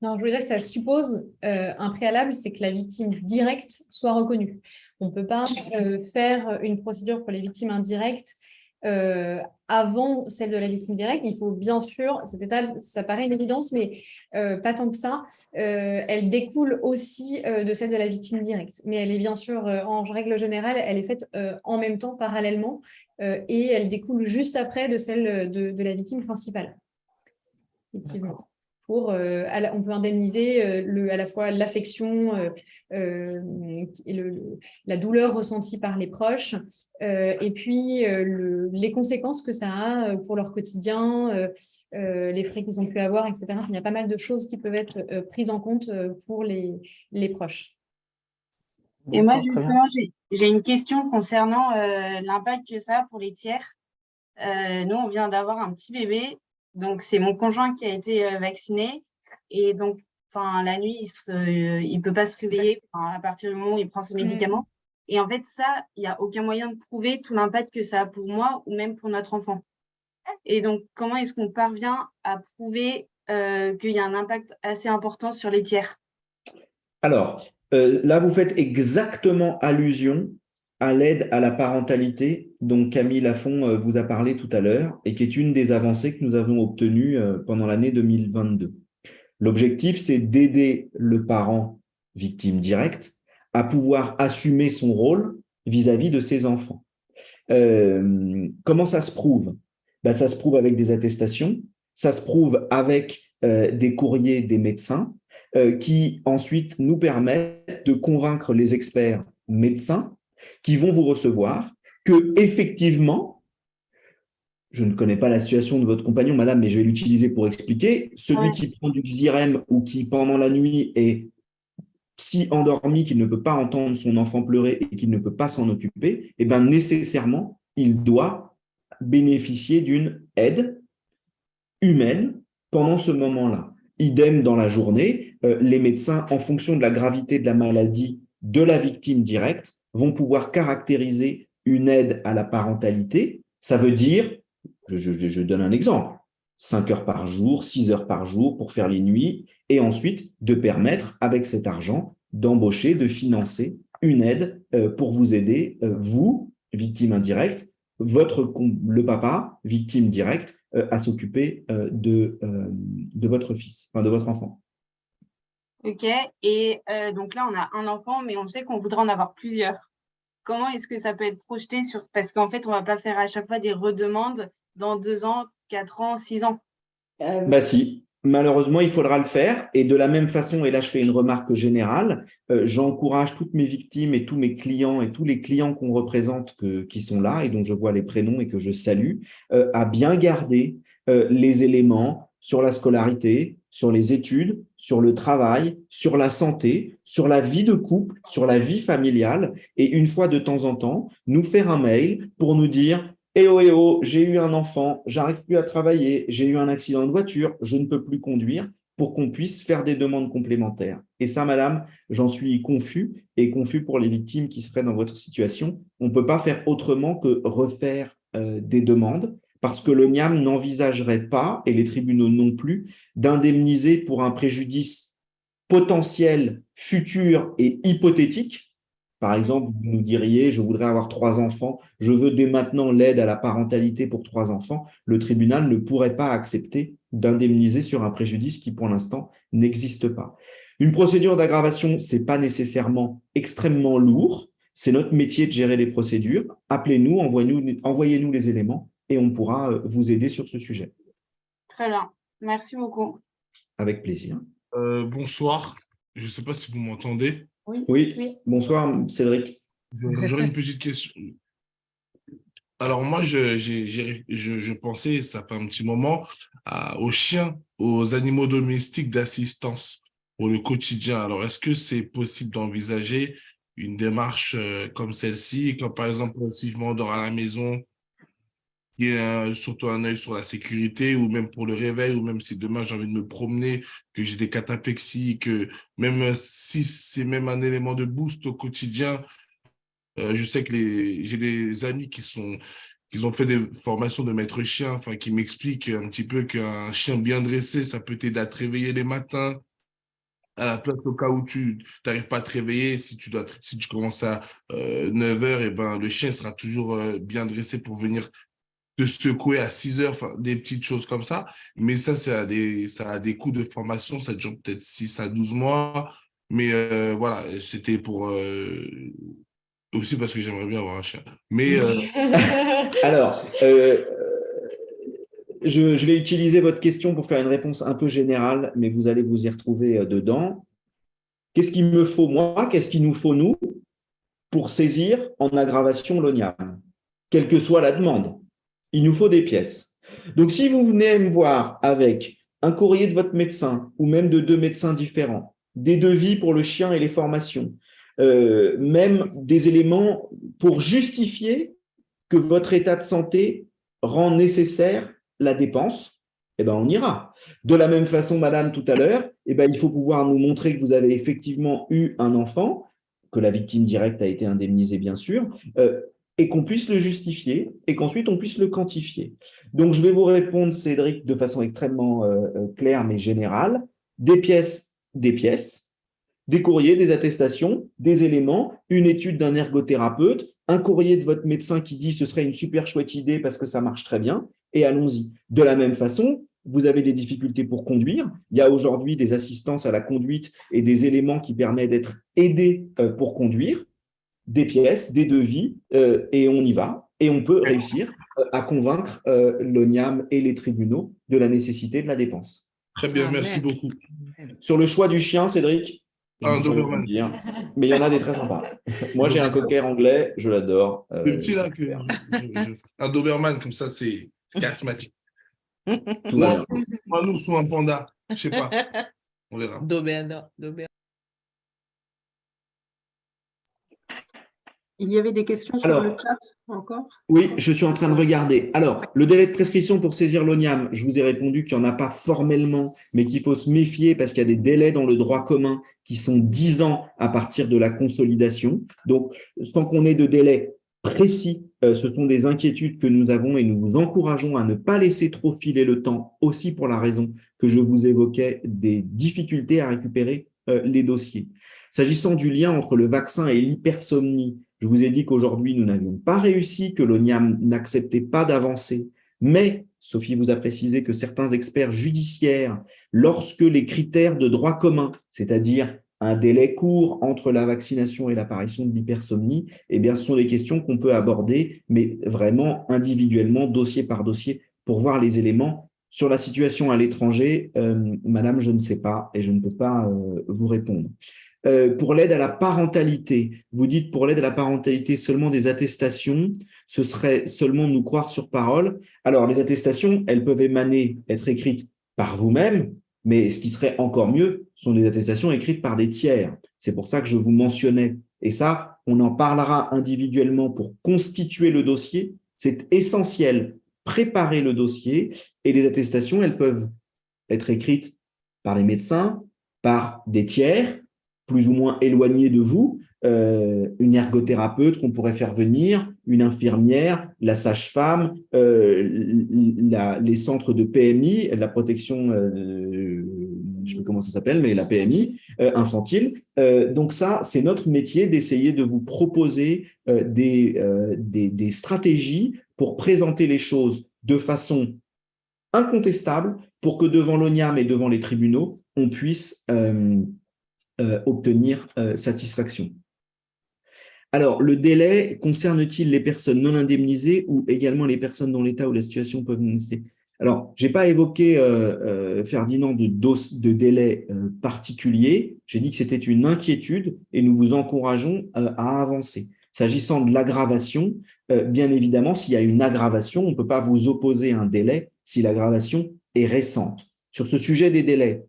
non, je dire que ça suppose euh, un préalable, c'est que la victime directe soit reconnue. On ne peut pas euh, faire une procédure pour les victimes indirectes euh, avant celle de la victime directe. Il faut bien sûr, cette étape, ça paraît une évidence, mais pas tant que ça. elle découle aussi de celle de la victime directe. Mais elle est bien sûr, en règle générale, elle est faite en même temps, parallèlement, et elle découle juste après de celle de, de la victime principale. Effectivement pour, euh, on peut indemniser euh, le, à la fois l'affection euh, et la douleur ressentie par les proches, et puis les conséquences que ça a pour leur quotidien, les frais qu'ils ont pu avoir, etc. Il y a pas mal de choses qui peuvent être prises en compte pour les, les proches. Et moi, justement, j'ai une question concernant l'impact que ça a pour les tiers. nous, on vient d'avoir un petit bébé donc, c'est mon conjoint qui a été euh, vacciné. Et donc, la nuit, il ne peut pas se réveiller à partir du moment où il prend ses mmh. médicaments. Et en fait, ça, il n'y a aucun moyen de prouver tout l'impact que ça a pour moi ou même pour notre enfant. Et donc, comment est-ce qu'on parvient à prouver euh, qu'il y a un impact assez important sur les tiers? Alors, euh, là, vous faites exactement allusion à l'aide à la parentalité dont Camille Lafont euh, vous a parlé tout à l'heure et qui est une des avancées que nous avons obtenues euh, pendant l'année 2022. L'objectif, c'est d'aider le parent victime directe à pouvoir assumer son rôle vis-à-vis de ses enfants. Euh, comment ça se prouve? Ben, Ça se prouve avec des attestations, ça se prouve avec des courriers des médecins qui ensuite nous permettent de convaincre les experts médecins qui vont vous recevoir, que effectivement, je ne connais pas la situation de votre compagnon, madame, mais je vais l'utiliser pour expliquer, celui qui prend du Xyrem ou qui, pendant la nuit, est si endormi qu'il ne peut pas entendre son enfant pleurer et qu'il ne peut pas s'en occuper, eh bien, nécessairement, il doit bénéficier d'une aide humaine pendant ce moment-là. Idem dans la journée, euh, les médecins, en fonction de la gravité de la maladie de la victime directe, vont pouvoir caractériser une aide à la parentalité. Ça veut dire, je, donne un exemple, 5 heures par jour, 6 heures par jour pour faire les nuits, et ensuite de permettre, avec cet argent, d'embaucher, de financer une aide euh, pour vous aider, euh, vous, victime indirecte, votre, le papa, victime directe, euh, à s'occuper de, de votre fils, enfin de votre enfant. Ok, et euh, donc là, on a un enfant, mais on sait qu'on voudrait en avoir plusieurs. Comment est-ce que ça peut être projeté sur... Parce qu'en fait, on ne va pas faire à chaque fois des redemandes dans deux ans, quatre ans, six ans? Euh, bah si, malheureusement, il faudra le faire. Et de la même façon, et là, je fais une remarque générale, euh, j'encourage toutes mes victimes et tous mes clients et tous les clients qu'on représente qui sont là et dont je vois les prénoms et que je salue, à bien garder les éléments sur la scolarité, sur les études, sur le travail, sur la santé, sur la vie de couple, sur la vie familiale, et une fois de temps en temps, nous faire un mail pour nous dire eh oh, eh oh, j'ai eu un enfant, j'arrive plus à travailler, j'ai eu un accident de voiture, je ne peux plus conduire, pour qu'on puisse faire des demandes complémentaires. Et ça, madame, j'en suis confus, et confus pour les victimes qui seraient dans votre situation. On ne peut pas faire autrement que refaire euh, des demandes, parce que le NIAM n'envisagerait pas, et les tribunaux non plus, d'indemniser pour un préjudice potentiel, futur et hypothétique. Par exemple, vous nous diriez, je voudrais avoir trois enfants, je veux dès maintenant l'aide à la parentalité pour trois enfants. Le tribunal ne pourrait pas accepter d'indemniser sur un préjudice qui, pour l'instant, n'existe pas. Une procédure d'aggravation, ce n'est pas nécessairement extrêmement lourd. C'est notre métier de gérer les procédures. Appelez-nous, envoyez-nous les éléments et on pourra euh, vous aider sur ce sujet. Très bien. Merci beaucoup. Avec plaisir. Euh, bonsoir. Je ne sais pas si vous m'entendez. Oui. oui. Bonsoir, Cédric. J'aurais une petite question. Alors moi, je, je, pensais, ça fait un petit moment, aux chiens, aux animaux domestiques d'assistance pour le quotidien. Alors, est-ce que c'est possible d'envisager une démarche euh, comme celle-ci, comme par exemple si je m'endors à la maison qu'il y ait surtout un œil sur la sécurité ou même pour le réveil ou même si demain j'ai envie de me promener, que j'ai des cataplexies, que même si c'est même un élément de boost au quotidien, euh, je sais que j'ai des amis qui sont ont fait des formations de maître chien, enfin qui m'expliquent un petit peu qu'un chien bien dressé, ça peut t'aider à te réveiller les matins, à la place au cas où tu n'arrives pas à te réveiller, si tu, commences à 9 h et ben, le chien sera toujours euh, bien dressé pour venir te secouer à 6 heures, des petites choses comme ça. Mais ça, ça a des, ça a des coûts de formation, ça dure peut-être 6 à 12 mois. Mais euh, voilà, c'était pour... Euh, aussi parce que j'aimerais bien avoir un chien. Mais... [laughs] Alors, je, vais utiliser votre question pour faire une réponse un peu générale, mais vous allez vous y retrouver euh, dedans. Qu'est-ce qu'il me faut moi? Qu'est-ce qu'il nous faut nous pour saisir en aggravation l'ONIAM Quelle que soit la demande, il nous faut des pièces. Donc, si vous venez me voir avec un courrier de votre médecin ou même de deux médecins différents, des devis pour le chien et les formations, euh, même des éléments pour justifier que votre état de santé rend nécessaire la dépense, eh ben, on ira. De la même façon, madame, tout à l'heure, eh ben, il faut pouvoir nous montrer que vous avez effectivement eu un enfant, que la victime directe a été indemnisée, bien sûr, euh, et qu'on puisse le justifier, et qu'ensuite on puisse le quantifier. Donc, je vais vous répondre, Cédric, de façon extrêmement euh, euh, claire mais générale. Des pièces, des pièces, des courriers, des attestations, des éléments, une étude d'un ergothérapeute, un courrier de votre médecin qui dit ce serait une super chouette idée parce que ça marche très bien, et allons-y. De la même façon, vous avez des difficultés pour conduire. Il y a aujourd'hui des assistances à la conduite et des éléments qui permettent d'être aidés euh, pour conduire, des pièces, des devis, euh, et on y va. Et on peut réussir euh, à convaincre l'ONIAM et les tribunaux de la nécessité de la dépense. Très bien, merci beaucoup. Sur le choix du chien, Cédric un Doberman. Mais il y en a des très sympas. [laughs] Moi, j'ai un cocker anglais, je l'adore. le petit là, un Doberman, comme ça, c'est charismatique. Tout bien. Moi, nous, sommes un panda. Je sais pas. On verra. Doberman. Il y avait des questions sur le chat encore? Oui, je suis en train de regarder. Alors, le délai de prescription pour saisir l'ONIAM, je vous ai répondu qu'il n'y en a pas formellement, mais qu'il faut se méfier parce qu'il y a des délais dans le droit commun qui sont 10 ans à partir de la consolidation. Donc, sans qu'on ait de délai précis, euh, ce sont des inquiétudes que nous avons et nous vous encourageons à ne pas laisser trop filer le temps, aussi pour la raison que je vous évoquais des difficultés à récupérer euh, les dossiers. S'agissant du lien entre le vaccin et l'hypersomnie, je vous ai dit qu'aujourd'hui, nous n'avions pas réussi, que l'ONIAM n'acceptait pas d'avancer, mais Sophie vous a précisé que certains experts judiciaires, lorsque les critères de droit commun, c'est-à-dire un délai court entre la vaccination et l'apparition de l'hypersomnie, eh bien, ce sont des questions qu'on peut aborder, mais vraiment individuellement, dossier par dossier, pour voir les éléments. Sur la situation à l'étranger, euh, madame, je ne sais pas et je ne peux pas euh, vous répondre. Euh, pour l'aide à la parentalité, vous dites pour l'aide à la parentalité seulement des attestations, ce serait seulement nous croire sur parole. Alors, les attestations, elles peuvent émaner, être écrites par vous-même, mais ce qui serait encore mieux sont des attestations écrites par des tiers. C'est pour ça que je vous mentionnais. Et ça, on en parlera individuellement pour constituer le dossier. C'est essentiel, préparer le dossier. Et les attestations, elles peuvent être écrites par les médecins, par des tiers, plus ou moins éloignés de vous, euh, une ergothérapeute qu'on pourrait faire venir, une infirmière, la sage-femme, euh, les centres de PMI, la protection, euh, je ne sais pas comment ça s'appelle, mais la PMI infantile. donc ça, c'est notre métier d'essayer de vous proposer des, stratégies pour présenter les choses de façon incontestable pour que devant l'ONIAM et devant les tribunaux, on puisse euh, obtenir euh, satisfaction. Alors, le délai concerne-t-il les personnes non indemnisées ou également les personnes dont l'état ou la situation peuvent nécessiter Alors, je n'ai pas évoqué, euh, Ferdinand, de, de délai particulier. J'ai dit que c'était une inquiétude et nous vous encourageons à avancer. S'agissant de l'aggravation, bien évidemment, s'il y a une aggravation, on ne peut pas vous opposer un délai si l'aggravation est récente. Sur ce sujet des délais,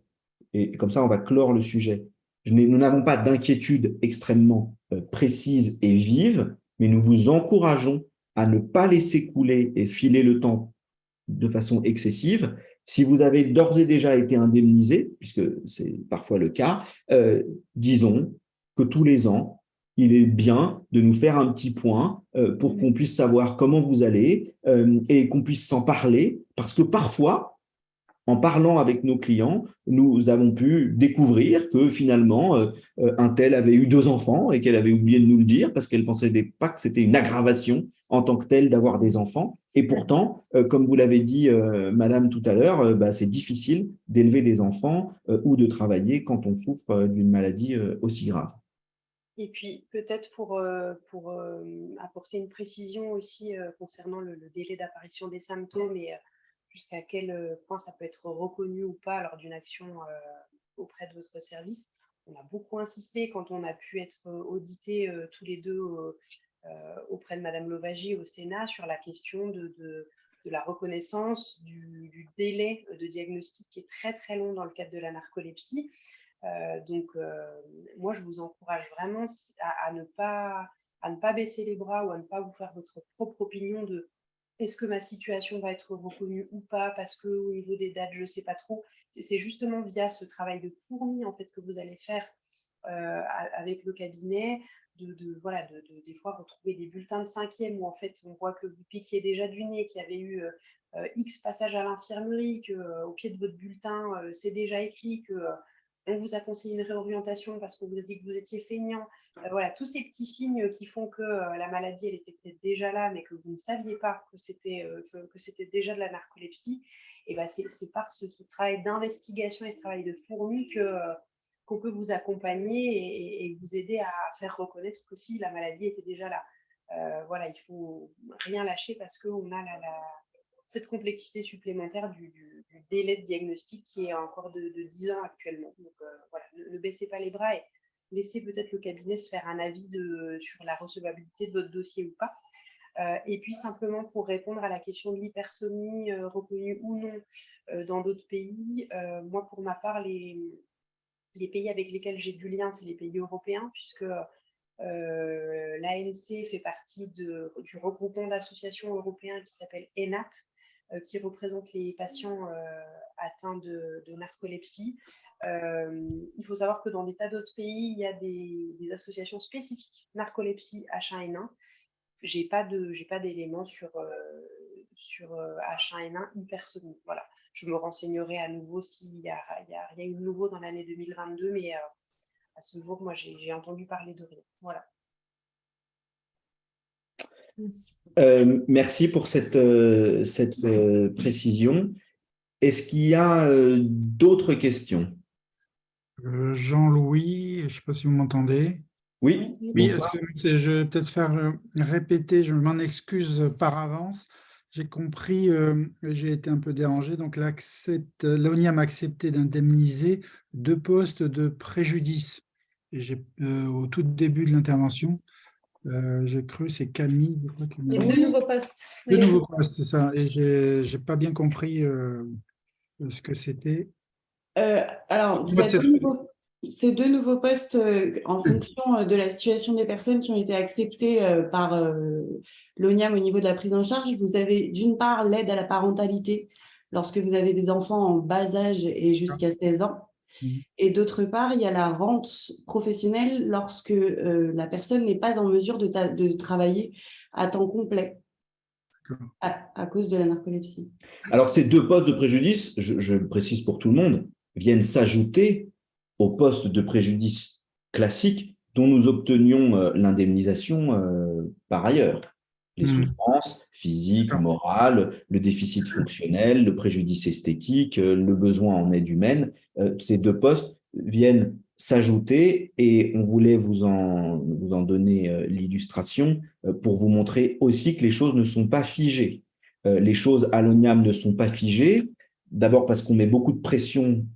et comme ça on va clore le sujet, nous n'avons pas d'inquiétude extrêmement euh, précise et vive, mais nous vous encourageons à ne pas laisser couler et filer le temps de façon excessive. Si vous avez d'ores et déjà été indemnisé, puisque c'est parfois le cas, euh, disons que tous les ans, il est bien de nous faire un petit point euh, pour qu'on puisse savoir comment vous allez et qu'on puisse s'en parler, parce que parfois, en parlant avec nos clients, nous avons pu découvrir que finalement, euh, un tel avait eu deux enfants et qu'elle avait oublié de nous le dire parce qu'elle ne pensait pas que c'était une aggravation en tant que telle d'avoir des enfants. Et pourtant, comme vous l'avez dit, madame, tout à l'heure, bah, c'est difficile d'élever des enfants ou de travailler quand on souffre d'une maladie aussi grave. Et puis peut-être pour, euh, euh, apporter une précision aussi euh, concernant le, délai d'apparition des symptômes jusqu'à quel point ça peut être reconnu ou pas lors d'une action auprès de votre service. On a beaucoup insisté quand on a pu être audité tous les deux auprès de Madame Lovagie au Sénat sur la question de, de, la reconnaissance du, délai de diagnostic qui est très très long dans le cadre de la narcolepsie. Euh, donc, moi, je vous encourage vraiment à, ne pas, à ne pas baisser les bras ou à ne pas vous faire votre propre opinion de est-ce que ma situation va être reconnue ou pas? Parce que au niveau des dates, je ne sais pas trop. C'est justement via ce travail de fourmi en fait que vous allez faire euh, avec le cabinet, de, voilà, de, de, des fois retrouver des bulletins de cinquième où en fait on voit que vous piquiez déjà du nez, qu'il y avait eu X passages à l'infirmerie, que au pied de votre bulletin c'est déjà écrit que on vous a conseillé une réorientation parce qu'on vous a dit que vous étiez feignant. Euh, voilà, tous ces petits signes qui font que euh, la maladie, elle était peut-être déjà là, mais que vous ne saviez pas que c'était euh, que, c'était déjà de la narcolepsie. Et ben c'est par ce, travail d'investigation et ce travail de fourmi que qu'on peut vous accompagner et, vous aider à faire reconnaître que si la maladie était déjà là. voilà, il faut rien lâcher parce qu'on a la, cette complexité supplémentaire du, délai de diagnostic qui est encore de, 10 ans actuellement. Donc euh, voilà, ne, baissez pas les bras et laissez peut-être le cabinet se faire un avis sur la recevabilité de votre dossier ou pas. Euh, et puis simplement pour répondre à la question de l'hypersomnie euh, reconnue ou non dans d'autres pays, moi pour ma part, les, les pays avec lesquels j'ai du lien, c'est les pays européens, puisque l'ANC fait partie du regroupement d'associations européens qui s'appelle ENAP, euh, qui représente les patients euh, atteints de, narcolepsie. Euh, il faut savoir que dans des tas d'autres pays, il y a des, associations spécifiques narcolepsie H1N1. J'ai pas de, j'ai pas d'éléments sur sur H1N1 hypersomnie. Voilà. Je me renseignerai à nouveau s'il y a, il y a rien de nouveau dans l'année 2022, mais à ce jour, moi, j'ai entendu parler de rien. Voilà. Euh, merci pour cette, euh, cette euh, précision. Est-ce qu'il y a d'autres questions? Jean-Louis, je ne sais pas si vous m'entendez. Oui, oui je vais peut-être faire répéter, je m'en excuse par avance. J'ai compris, j'ai été un peu dérangé, donc l'ONIAM a accepté d'indemniser deux postes de préjudice. Et au tout début de l'intervention, euh, j'ai cru, c'est Camille. Je deux nouveaux postes. Deux nouveaux postes, c'est ça. Et je n'ai pas bien compris euh, ce que c'était. Euh, alors, ces deux nouveaux postes en fonction de la situation des personnes qui ont été acceptées par l'ONIAM au niveau de la prise en charge. Vous avez d'une part l'aide à la parentalité lorsque vous avez des enfants en bas âge et jusqu'à 16 ans. Mmh. Et d'autre part, il y a la rente professionnelle lorsque euh, la personne n'est pas en mesure de, de, travailler à temps complet à, cause de la narcolepsie. Alors, ces deux postes de préjudice, je, le précise pour tout le monde, viennent s'ajouter aux postes de préjudice classiques dont nous obtenions euh, l'indemnisation euh, par ailleurs les mmh. souffrances physiques, morales, le déficit fonctionnel, le préjudice esthétique, euh, le besoin en aide humaine. Euh, ces deux postes viennent s'ajouter et on voulait vous en, donner euh, l'illustration pour vous montrer aussi que les choses ne sont pas figées. Les choses à l'ONIAM ne sont pas figées, d'abord parce qu'on met beaucoup de pression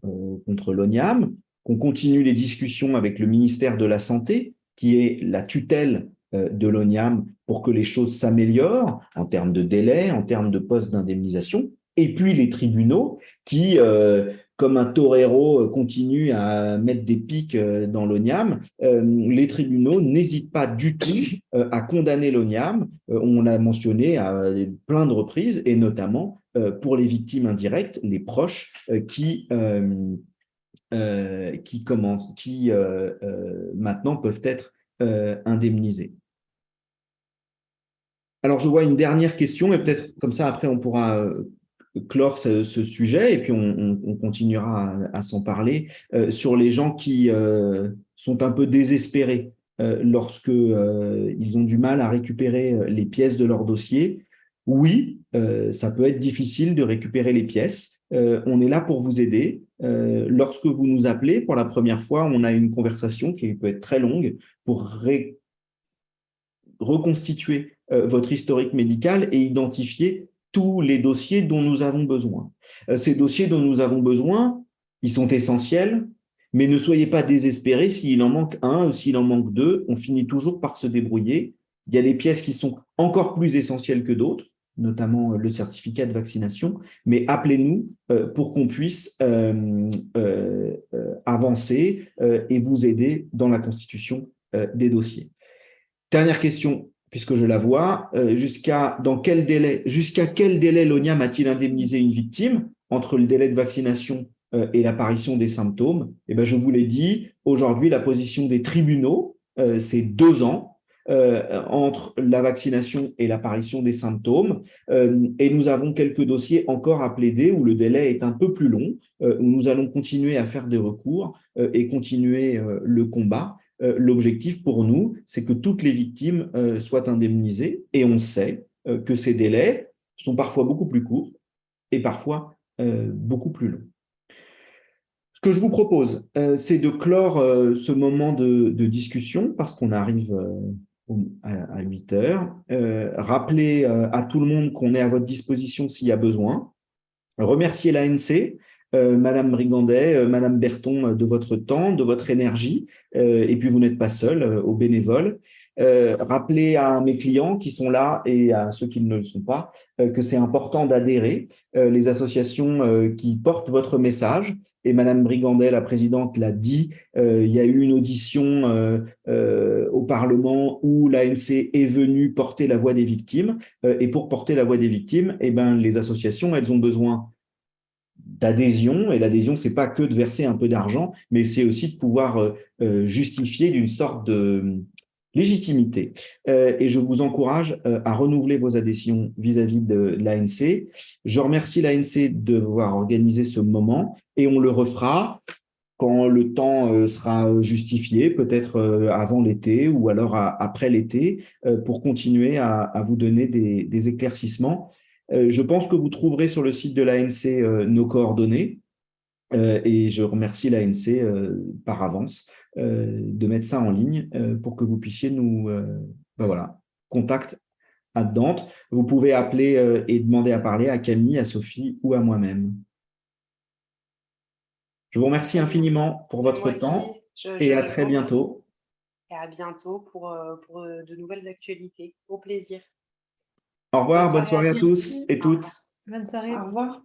contre l'ONIAM, qu'on continue les discussions avec le ministère de la Santé, qui est la tutelle euh, de l'ONIAM pour que les choses s'améliorent en termes de délai, en termes de postes d'indemnisation, et puis les tribunaux qui, euh, comme un torero continue à mettre des pics dans l'ONIAM, les tribunaux n'hésitent pas du tout à condamner l'ONIAM. On l'a mentionné à plein de reprises, et notamment pour les victimes indirectes, les proches qui, qui, commencent, qui maintenant peuvent être indemnisés. Alors, je vois une dernière question, et peut-être comme ça, après, on pourra euh, clore ce, sujet, et puis on, continuera à, s'en parler, euh, sur les gens qui euh, sont un peu désespérés lorsque ils ont du mal à récupérer les pièces de leur dossier. Oui, ça peut être difficile de récupérer les pièces. on est là pour vous aider. lorsque vous nous appelez pour la première fois, on a une conversation qui peut être très longue pour reconstituer euh, votre historique médical et identifier tous les dossiers dont nous avons besoin. Euh, ces dossiers dont nous avons besoin, ils sont essentiels, mais ne soyez pas désespérés s'il en manque un ou s'il en manque deux, on finit toujours par se débrouiller. Il y a des pièces qui sont encore plus essentielles que d'autres, notamment euh, le certificat de vaccination, mais appelez-nous pour qu'on puisse avancer et vous aider dans la constitution des dossiers. Dernière question, puisque je la vois, euh, jusqu'à dans quel délai, jusqu'à quel délai l'ONIAM a-t-il indemnisé une victime entre le délai de vaccination euh, et l'apparition des symptômes? Eh ben, je vous l'ai dit, aujourd'hui, la position des tribunaux, euh, c'est deux ans entre la vaccination et l'apparition des symptômes. et nous avons quelques dossiers encore à plaider où le délai est un peu plus long, où nous allons continuer à faire des recours et continuer le combat. Euh, l'objectif pour nous, c'est que toutes les victimes euh, soient indemnisées et on sait euh, que ces délais sont parfois beaucoup plus courts et parfois beaucoup plus longs. Ce que je vous propose, c'est de clore ce moment de, discussion parce qu'on arrive à 8 heures. rappeler à tout le monde qu'on est à votre disposition s'il y a besoin. Remercier l'ANC euh, Madame Brigandet, euh, Madame Berton, euh, de votre temps, de votre énergie, et puis vous n'êtes pas seul, aux bénévoles. rappelez à mes clients qui sont là et à ceux qui ne le sont pas que c'est important d'adhérer. les associations qui portent votre message, et Madame Brigandet, la présidente, l'a dit, il y a eu une audition au Parlement où l'ANC est venue porter la voix des victimes. et pour porter la voix des victimes, eh ben, les associations, elles ont besoin d'adhésion, et l'adhésion, c'est pas que de verser un peu d'argent, mais c'est aussi de pouvoir euh, euh, justifier d'une sorte de légitimité. Euh, et je vous encourage à renouveler vos adhésions vis-à-vis de l'ANC. Je remercie l'ANC de avoir organisé ce moment, et on le refera quand le temps sera justifié, peut-être avant l'été ou alors après l'été, pour continuer à, vous donner des éclaircissements. Euh, je pense que vous trouverez sur le site de l'ANC euh, nos coordonnées euh, et je remercie l'ANC par avance de mettre ça en ligne pour que vous puissiez nous... Ben voilà, contact à Dante. Vous pouvez appeler et demander à parler à Camille, à Sophie ou à moi-même. Je vous remercie infiniment pour votre temps et à très bientôt. Et à bientôt pour, pour de nouvelles actualités. Au plaisir. Au revoir, bonne soirée, à tous et toutes. Bonne soirée. Au revoir.